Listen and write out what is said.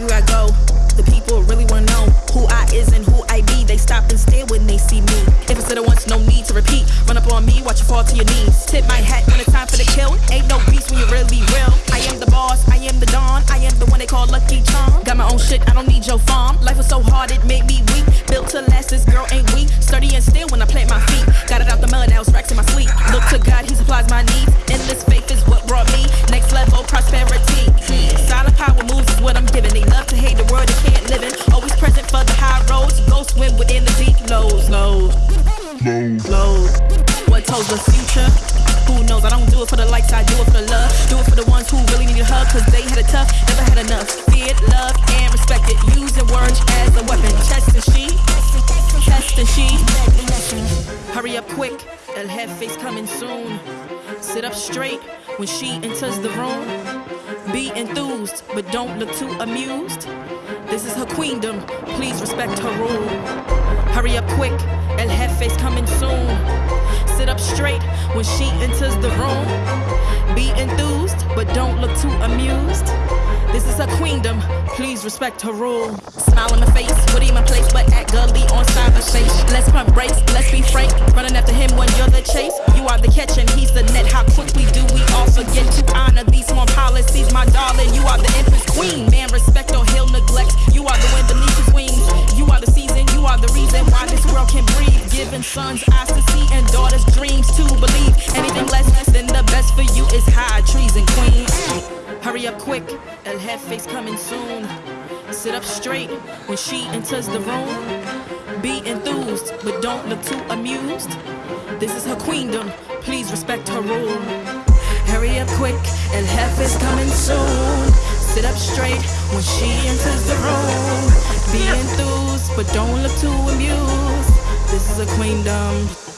everywhere I go. The people really wanna know who I is and who I be. They stop and stare when they see me. If it's it once, no need to repeat. Run up on me, watch you fall to your knees. Tip my hat when it's time for the kill. Ain't no peace when you really real. I am the boss, I am the don. I am the one they call Lucky Charm. Got my own shit, I don't need your farm. Life was so hard, it made me weak. Built to last, this girl ain't weak. Sturdy and still when I plant my feet. Got it out the mud, now it's racks in my sleep. Look to God, He supplies my needs. Told the future? Who knows? I don't do it for the likes, I do it for the love. Do it for the ones who really need a hug, cause they had it tough, never had enough. Feared, love, and respected. Using words as a weapon. Chest and she, chest and she. Hurry up quick, El Jefe's coming soon. Sit up straight when she enters the room. Be enthused, but don't look too amused. This is her queendom, please respect her rule. Hurry up quick, El Jefe's coming soon. When she enters the room. Be enthused, but don't look too amused. This is her queendom, please respect her rule. Smile in my face, would even place, but act gully on cyberspace. Let's pump brakes, let's be frank. Running after him when you're the chase. You are the catch and he's the net. How Giving sons eyes to see and daughters dreams to believe. Anything less than the best for you is high treason, queen. Hurry up quick, El Jefe's coming soon. Sit up straight when she enters the room. Be enthused, but don't look too amused. This is her queendom, please respect her rule. Hurry up quick, El Jefe's coming soon. Sit up straight when she enters the room. Be enthused, but don't look too amused. A queendom,